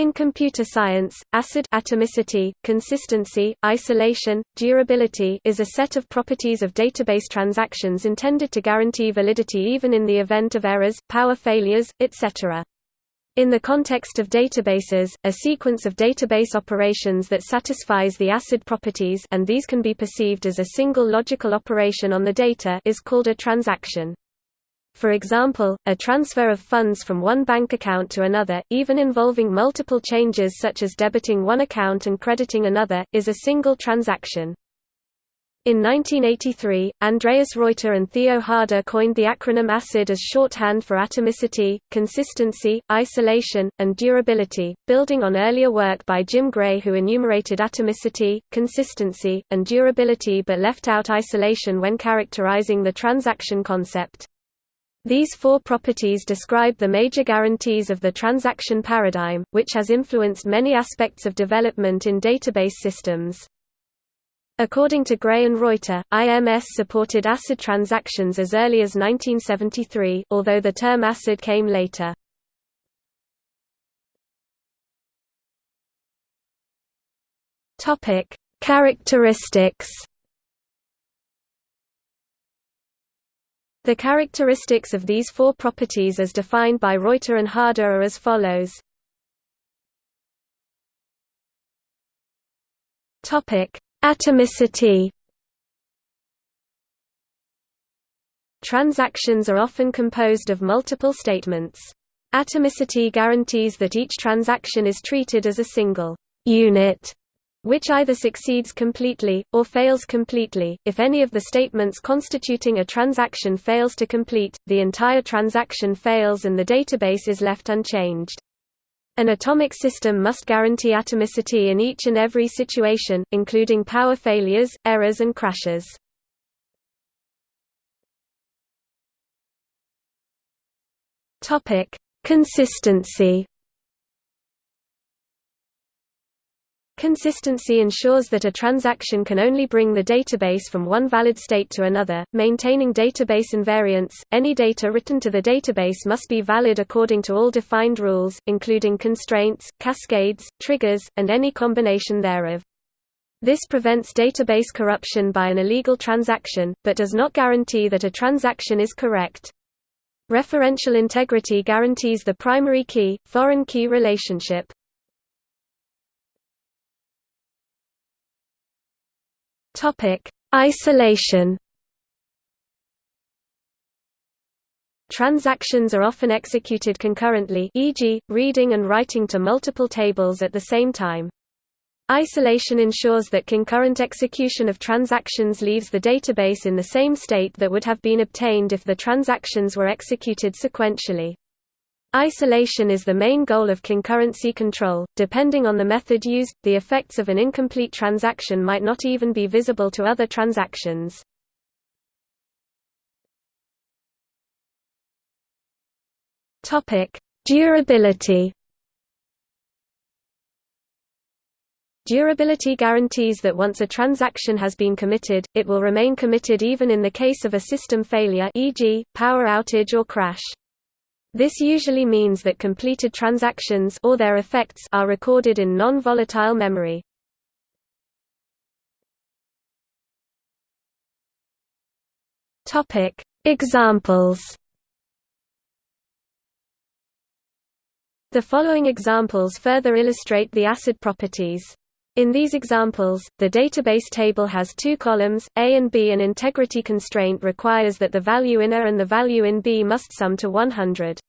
In computer science, acid atomicity, consistency, isolation, durability is a set of properties of database transactions intended to guarantee validity even in the event of errors, power failures, etc. In the context of databases, a sequence of database operations that satisfies the acid properties and these can be perceived as a single logical operation on the data is called a transaction. For example, a transfer of funds from one bank account to another, even involving multiple changes such as debiting one account and crediting another, is a single transaction. In 1983, Andreas Reuter and Theo Harder coined the acronym ACID as shorthand for atomicity, consistency, isolation, and durability, building on earlier work by Jim Gray who enumerated atomicity, consistency, and durability but left out isolation when characterizing the transaction concept. These four properties describe the major guarantees of the transaction paradigm, which has influenced many aspects of development in database systems. According to Gray and Reuter, IMS supported ACID transactions as early as 1973, although the term ACID came later. Characteristics The characteristics of these four properties as defined by Reuter and Harder are as follows. Atomicity Transactions are often composed of multiple statements. Atomicity guarantees that each transaction is treated as a single unit which either succeeds completely, or fails completely. If any of the statements constituting a transaction fails to complete, the entire transaction fails and the database is left unchanged. An atomic system must guarantee atomicity in each and every situation, including power failures, errors and crashes. Consistency Consistency ensures that a transaction can only bring the database from one valid state to another, maintaining database invariance. Any data written to the database must be valid according to all defined rules, including constraints, cascades, triggers, and any combination thereof. This prevents database corruption by an illegal transaction, but does not guarantee that a transaction is correct. Referential integrity guarantees the primary key-foreign key relationship. Topic: Isolation. Transactions are often executed concurrently e.g., reading and writing to multiple tables at the same time. Isolation ensures that concurrent execution of transactions leaves the database in the same state that would have been obtained if the transactions were executed sequentially. Isolation is the main goal of concurrency control. Depending on the method used, the effects of an incomplete transaction might not even be visible to other transactions. Topic: Durability. Durability guarantees that once a transaction has been committed, it will remain committed even in the case of a system failure e.g., power outage or crash. This usually means that completed transactions or their effects are recorded in non-volatile memory. Topic: Examples. The following examples further illustrate the acid properties. In these examples, the database table has two columns, A and B. An integrity constraint requires that the value in A and the value in B must sum to 100.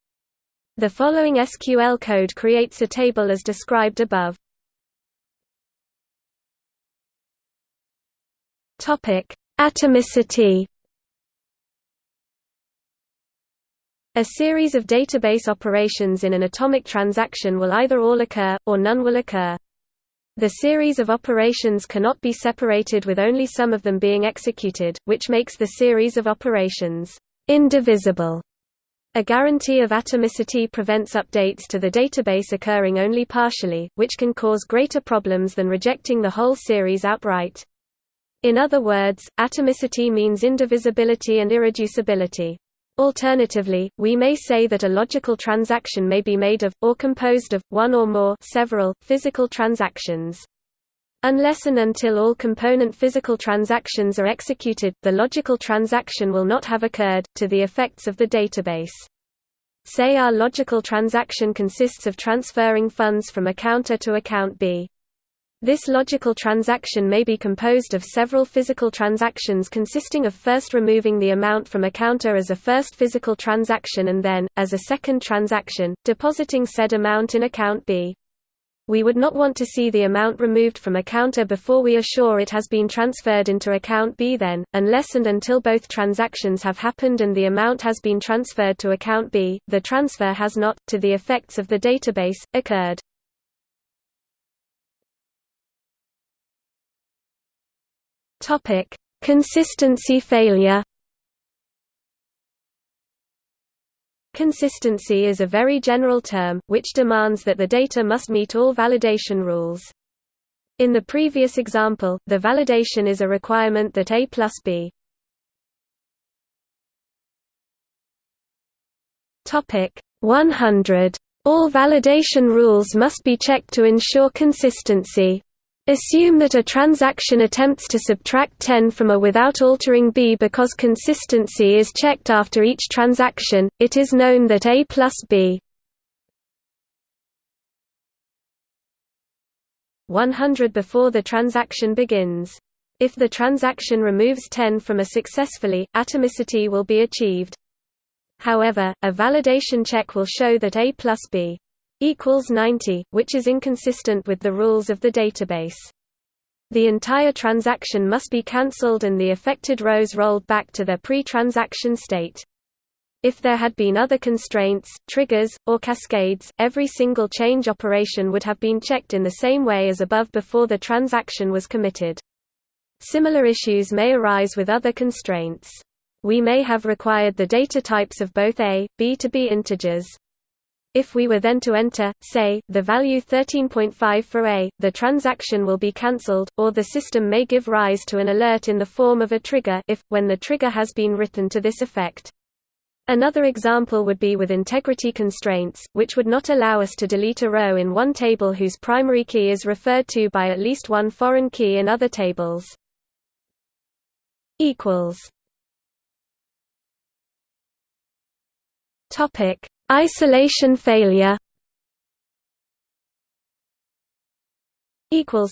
The following SQL code creates a table as described above. Atomicity A series of database operations in an atomic transaction will either all occur, or none will occur. The series of operations cannot be separated with only some of them being executed, which makes the series of operations indivisible. A guarantee of atomicity prevents updates to the database occurring only partially, which can cause greater problems than rejecting the whole series outright. In other words, atomicity means indivisibility and irreducibility. Alternatively, we may say that a logical transaction may be made of, or composed of, one or more several, physical transactions. Unless and until all component physical transactions are executed, the logical transaction will not have occurred, to the effects of the database. Say our logical transaction consists of transferring funds from account A to account B. This logical transaction may be composed of several physical transactions consisting of first removing the amount from A as a first physical transaction and then, as a second transaction, depositing said amount in account B. We would not want to see the amount removed from A before we are sure it has been transferred into account B then, unless and until both transactions have happened and the amount has been transferred to account B, the transfer has not, to the effects of the database, occurred. Consistency failure Consistency is a very general term, which demands that the data must meet all validation rules. In the previous example, the validation is a requirement that A plus B. Topic 100. All validation rules must be checked to ensure consistency. Assume that a transaction attempts to subtract 10 from A without altering B because consistency is checked after each transaction, it is known that A plus B 100 before the transaction begins. If the transaction removes 10 from A successfully, atomicity will be achieved. However, a validation check will show that A plus B equals 90, which is inconsistent with the rules of the database. The entire transaction must be cancelled and the affected rows rolled back to their pre-transaction state. If there had been other constraints, triggers, or cascades, every single change operation would have been checked in the same way as above before the transaction was committed. Similar issues may arise with other constraints. We may have required the data types of both A, B to be integers, if we were then to enter, say, the value 13.5 for A, the transaction will be cancelled, or the system may give rise to an alert in the form of a trigger if, when the trigger has been written to this effect. Another example would be with integrity constraints, which would not allow us to delete a row in one table whose primary key is referred to by at least one foreign key in other tables. Topic Isolation failure equals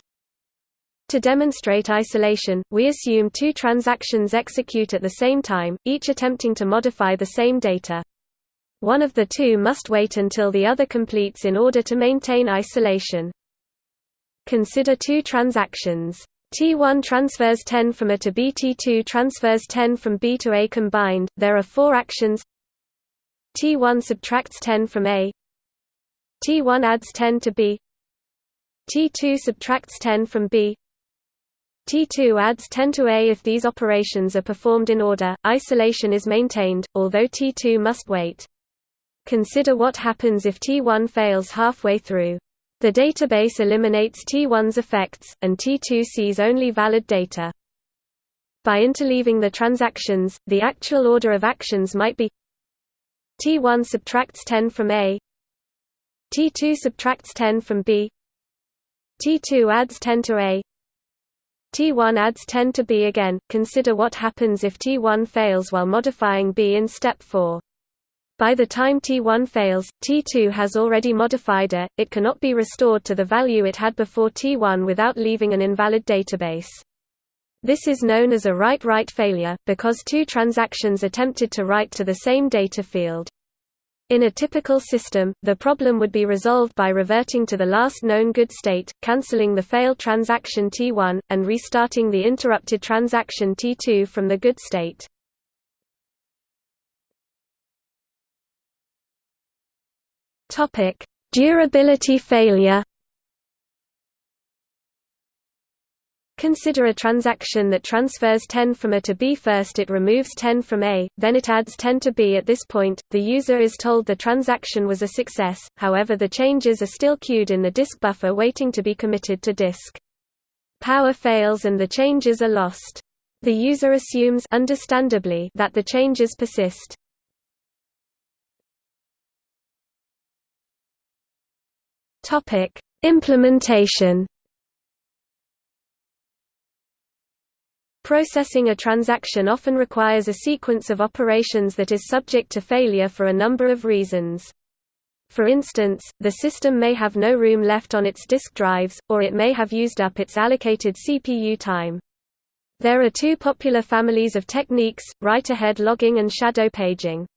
to demonstrate isolation, we assume two transactions execute at the same time, each attempting to modify the same data. One of the two must wait until the other completes in order to maintain isolation. Consider two transactions. T1 transfers 10 from A to B T2 transfers 10 from B to A combined, there are four actions T1 subtracts 10 from A T1 adds 10 to B T2 subtracts 10 from B T2 adds 10 to A if these operations are performed in order, isolation is maintained, although T2 must wait. Consider what happens if T1 fails halfway through. The database eliminates T1's effects, and T2 sees only valid data. By interleaving the transactions, the actual order of actions might be T1 subtracts 10 from A T2 subtracts 10 from B T2 adds 10 to A T1 adds 10 to B again. Consider what happens if T1 fails while modifying B in step 4. By the time T1 fails, T2 has already modified A, it cannot be restored to the value it had before T1 without leaving an invalid database. This is known as a write-write failure, because two transactions attempted to write to the same data field. In a typical system, the problem would be resolved by reverting to the last known good state, cancelling the failed transaction T1, and restarting the interrupted transaction T2 from the good state. Durability failure Consider a transaction that transfers 10 from A to B first it removes 10 from A, then it adds 10 to B at this point, the user is told the transaction was a success, however the changes are still queued in the disk buffer waiting to be committed to disk. Power fails and the changes are lost. The user assumes understandably that the changes persist. Implementation Processing a transaction often requires a sequence of operations that is subject to failure for a number of reasons. For instance, the system may have no room left on its disk drives, or it may have used up its allocated CPU time. There are two popular families of techniques, write-ahead logging and shadow paging.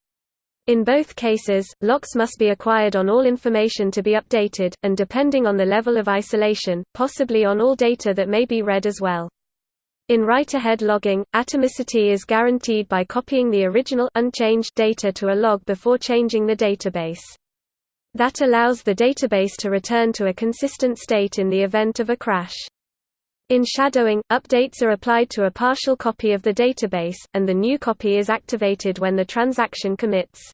In both cases, locks must be acquired on all information to be updated, and depending on the level of isolation, possibly on all data that may be read as well. In write-ahead logging, atomicity is guaranteed by copying the original unchanged data to a log before changing the database. That allows the database to return to a consistent state in the event of a crash. In shadowing, updates are applied to a partial copy of the database, and the new copy is activated when the transaction commits.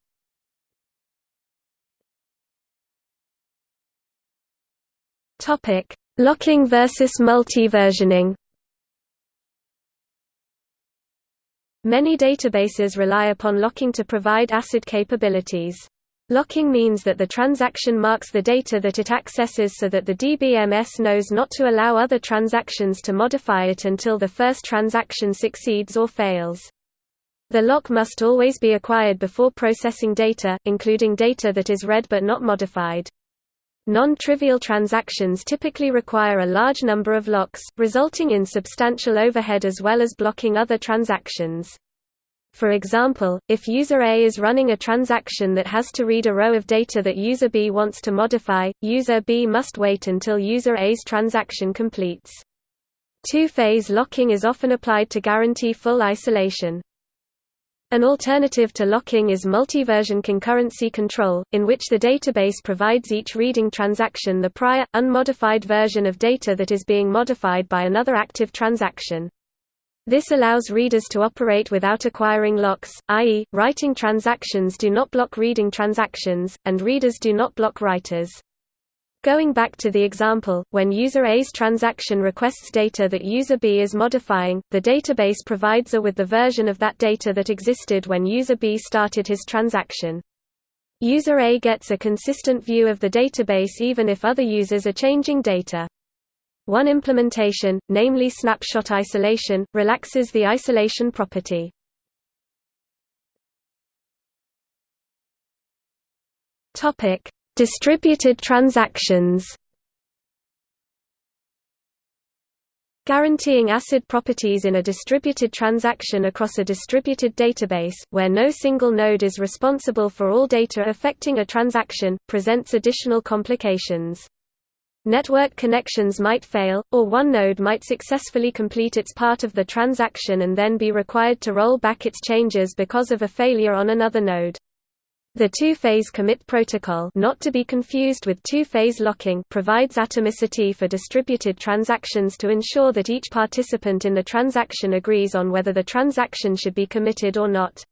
Locking versus multi-versioning Many databases rely upon locking to provide ACID capabilities. Locking means that the transaction marks the data that it accesses so that the DBMS knows not to allow other transactions to modify it until the first transaction succeeds or fails. The lock must always be acquired before processing data, including data that is read but not modified. Non-trivial transactions typically require a large number of locks, resulting in substantial overhead as well as blocking other transactions. For example, if user A is running a transaction that has to read a row of data that user B wants to modify, user B must wait until user A's transaction completes. Two-phase locking is often applied to guarantee full isolation. An alternative to locking is multi-version concurrency control, in which the database provides each reading transaction the prior, unmodified version of data that is being modified by another active transaction. This allows readers to operate without acquiring locks, i.e., writing transactions do not block reading transactions, and readers do not block writers. Going back to the example, when user A's transaction requests data that user B is modifying, the database provides A with the version of that data that existed when user B started his transaction. User A gets a consistent view of the database even if other users are changing data. One implementation, namely snapshot isolation, relaxes the isolation property. Topic: Distributed transactions. Guaranteeing ACID properties in a distributed transaction across a distributed database, where no single node is responsible for all data affecting a transaction, presents additional complications. Network connections might fail, or one node might successfully complete its part of the transaction and then be required to roll back its changes because of a failure on another node. The two-phase commit protocol not to be confused with two-phase locking provides atomicity for distributed transactions to ensure that each participant in the transaction agrees on whether the transaction should be committed or not.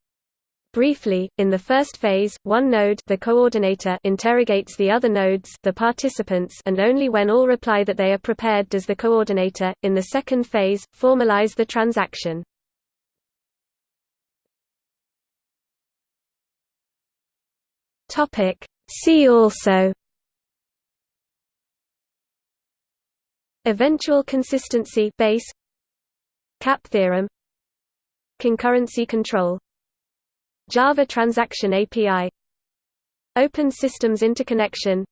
Briefly, in the first phase, one node the coordinator interrogates the other nodes the participants and only when all reply that they are prepared does the coordinator, in the second phase, formalize the transaction. See also Eventual consistency base CAP theorem Concurrency control Java Transaction API Open Systems Interconnection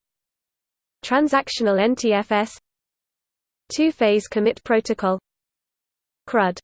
Transactional NTFS Two-phase commit protocol CRUD